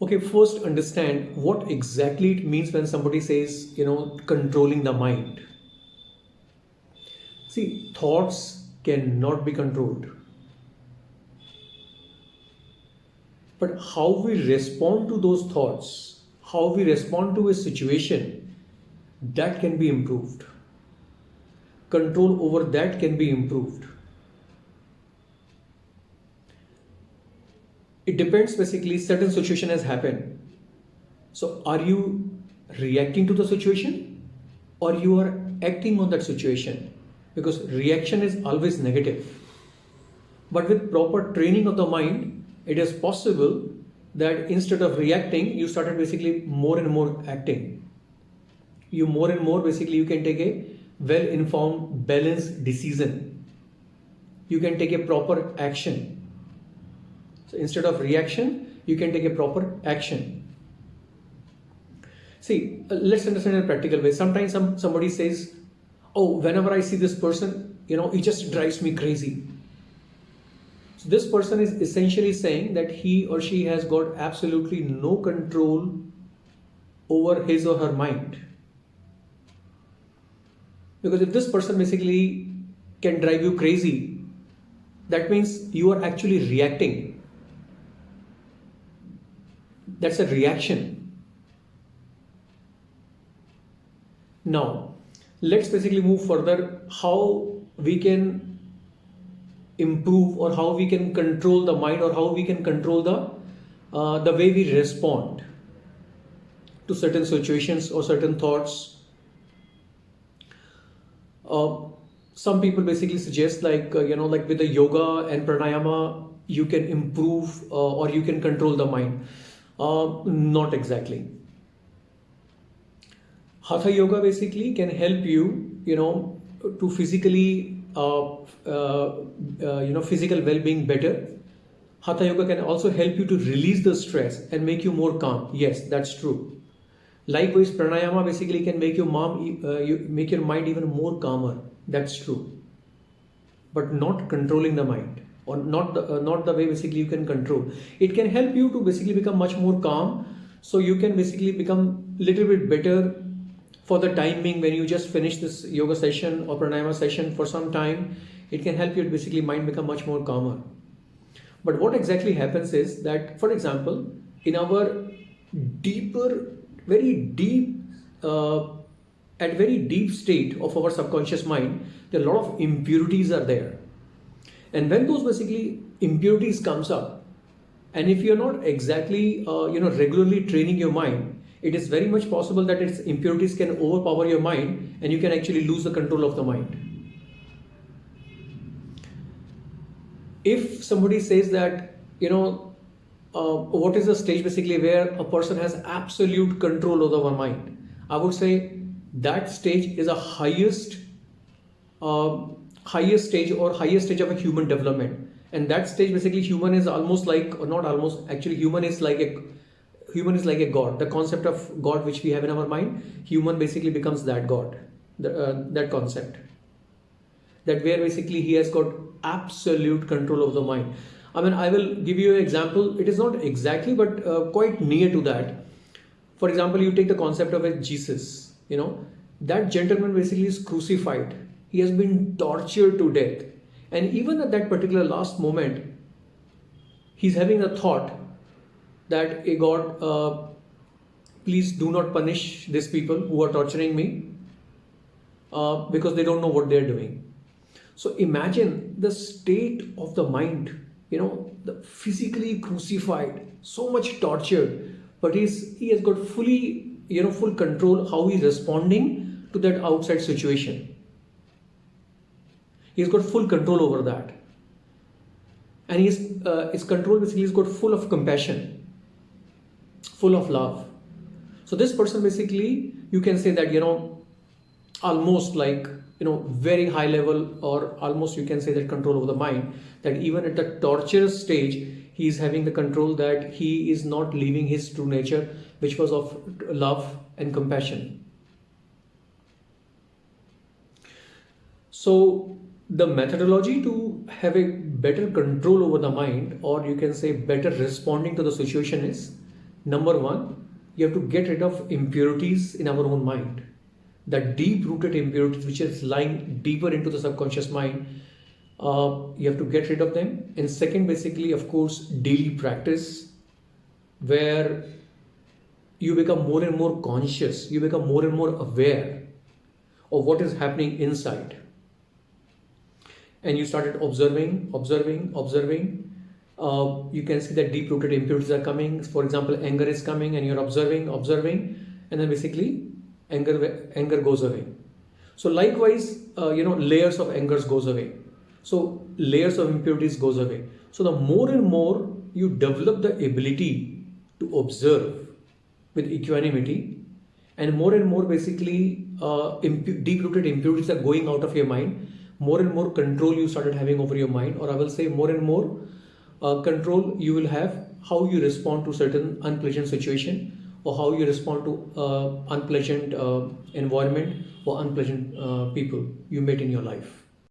Okay, first understand what exactly it means when somebody says, you know, controlling the mind. See, thoughts cannot be controlled. But how we respond to those thoughts, how we respond to a situation, that can be improved. Control over that can be improved. Depends basically, certain situation has happened. So are you reacting to the situation or you are acting on that situation? Because reaction is always negative. But with proper training of the mind, it is possible that instead of reacting you started basically more and more acting you more and more basically you can take a well informed balanced decision you can take a proper action so instead of reaction you can take a proper action see uh, let's understand in a practical way sometimes some somebody says oh whenever i see this person you know he just drives me crazy so this person is essentially saying that he or she has got absolutely no control over his or her mind. Because if this person basically can drive you crazy, that means you are actually reacting. That's a reaction. Now, let's basically move further how we can improve or how we can control the mind or how we can control the uh, the way we respond to certain situations or certain thoughts uh, some people basically suggest like uh, you know like with the yoga and pranayama you can improve uh, or you can control the mind uh, not exactly. Hatha yoga basically can help you you know to physically uh, uh, uh, you know physical well-being better. Hatha yoga can also help you to release the stress and make you more calm. Yes that's true. Likewise pranayama basically can make your mom uh, you make your mind even more calmer. That's true. But not controlling the mind or not the uh, not the way basically you can control. It can help you to basically become much more calm. So you can basically become little bit better for the timing when you just finish this yoga session or pranayama session for some time. It can help you to basically mind become much more calmer. But what exactly happens is that for example in our deeper very deep uh, at very deep state of our subconscious mind there are a lot of impurities are there and when those basically impurities comes up and if you're not exactly uh, you know regularly training your mind it is very much possible that its impurities can overpower your mind and you can actually lose the control of the mind. If somebody says that, you know, uh, what is the stage basically where a person has absolute control over mind? I would say that stage is a highest, uh, highest stage or highest stage of a human development. And that stage basically human is almost like, or not almost, actually human is like a human is like a god. The concept of god which we have in our mind human basically becomes that god. The, uh, that concept. That where basically he has got absolute control of the mind. I mean i will give you an example. It is not exactly but uh, quite near to that. For example you take the concept of a jesus you know. That gentleman basically is crucified he has been tortured to death and even at that particular last moment he's having a thought that a God, uh, please do not punish these people who are torturing me uh, because they don't know what they're doing. So imagine the state of the mind, you know, the physically crucified, so much torture, but he's he has got fully, you know, full control how he's responding to that outside situation. He's got full control over that. And his, uh, his control basically is got full of compassion full of love. So this person basically, you can say that, you know, almost like, you know, very high level or almost you can say that control over the mind, that even at the torturous stage, he is having the control that he is not leaving his true nature, which was of love and compassion. So the methodology to have a better control over the mind or you can say better responding to the situation is number one, you have to get rid of impurities in our own mind. That deep rooted impurities, which is lying deeper into the subconscious mind, uh, you have to get rid of them. And second, basically, of course, daily practice where you become more and more conscious, you become more and more aware of what is happening inside. And you started observing, observing, observing. Uh, you can see that deep rooted impurities are coming. For example, anger is coming, and you're observing, observing, and then basically anger anger goes away. So likewise, uh, you know, layers of angers goes away. So layers of impurities goes away. So the more and more you develop the ability to observe with equanimity and more and more basically uh, impu- deep-rooted impurities are going out of your mind more and more control you started having over your mind or i will say more and more uh, control you will have how you respond to certain unpleasant situation or how you respond to uh, unpleasant uh, environment or unpleasant uh, people you met in your life